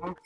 Tamam.